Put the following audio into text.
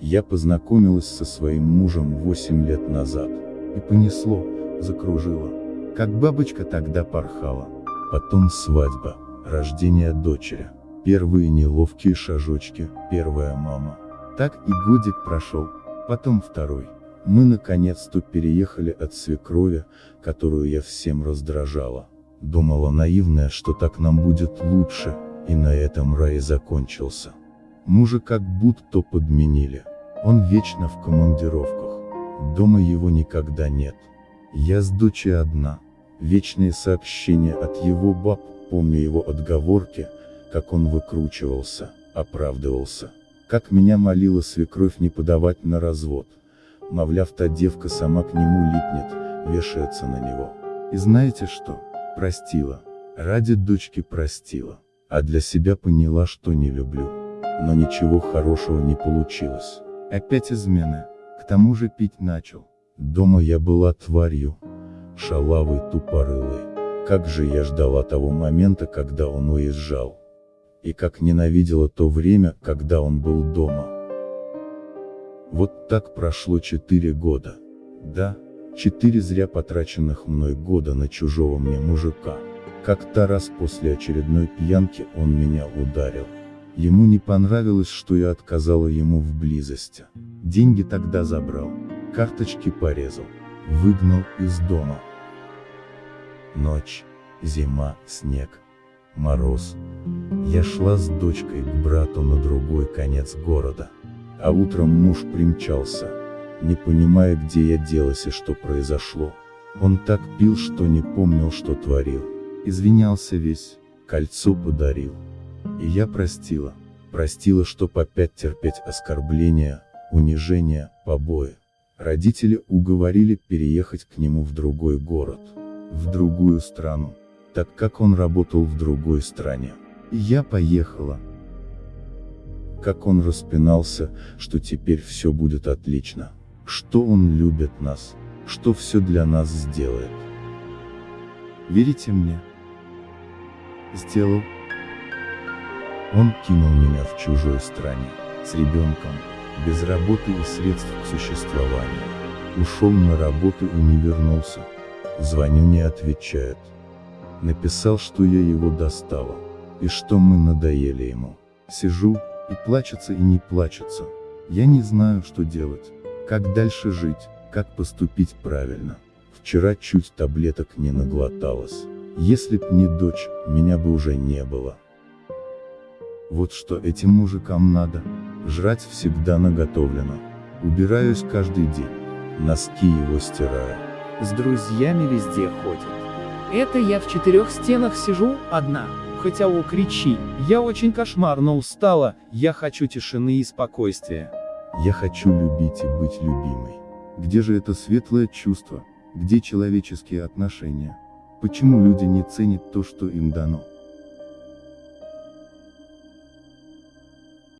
Я познакомилась со своим мужем 8 лет назад. И понесло, закружило. Как бабочка тогда порхала. Потом свадьба, рождение дочери. Первые неловкие шажочки, первая мама. Так и годик прошел, потом второй. Мы наконец-то переехали от свекрови, которую я всем раздражала. Думала наивная, что так нам будет лучше, и на этом рай закончился. Мужа как будто подменили. Он вечно в командировках. Дома его никогда нет. Я с дочей одна. Вечные сообщения от его баб, помню его отговорки, как он выкручивался, оправдывался. Как меня молила свекровь не подавать на развод. Мовляв, та девка сама к нему липнет, вешается на него. И знаете что? Простила. Ради дочки простила. А для себя поняла, что не люблю. Но ничего хорошего не получилось. Опять измены. К тому же пить начал. Дома я была тварью. Шалавой тупорылой. Как же я ждала того момента, когда он уезжал. И как ненавидела то время, когда он был дома. Вот так прошло четыре года. Да, четыре зря потраченных мной года на чужого мне мужика. Как-то раз после очередной пьянки он меня ударил. Ему не понравилось, что я отказала ему в близости. Деньги тогда забрал, карточки порезал, выгнал из дома. Ночь, зима, снег, мороз. Я шла с дочкой к брату на другой конец города. А утром муж примчался, не понимая где я делась и что произошло. Он так пил, что не помнил, что творил. Извинялся весь, кольцо подарил. И я простила. Простила, чтоб опять терпеть оскорбления, унижения, побои. Родители уговорили переехать к нему в другой город, в другую страну, так как он работал в другой стране. И я поехала, как он распинался, что теперь все будет отлично, что он любит нас, что все для нас сделает. Верите мне? Сделал. Он кинул меня в чужой стране, с ребенком, без работы и средств к существованию. Ушел на работу и не вернулся. Звоню не отвечает. Написал, что я его достала, и что мы надоели ему. Сижу, и плачется и не плачется. Я не знаю, что делать. Как дальше жить, как поступить правильно. Вчера чуть таблеток не наглоталась. Если б не дочь, меня бы уже не было. Вот что этим мужикам надо. Жрать всегда наготовлено. Убираюсь каждый день. Носки его стираю. С друзьями везде ходит. Это я в четырех стенах сижу, одна хотя о кричи, я очень кошмарно устала, я хочу тишины и спокойствия. Я хочу любить и быть любимой. Где же это светлое чувство, где человеческие отношения? Почему люди не ценят то, что им дано?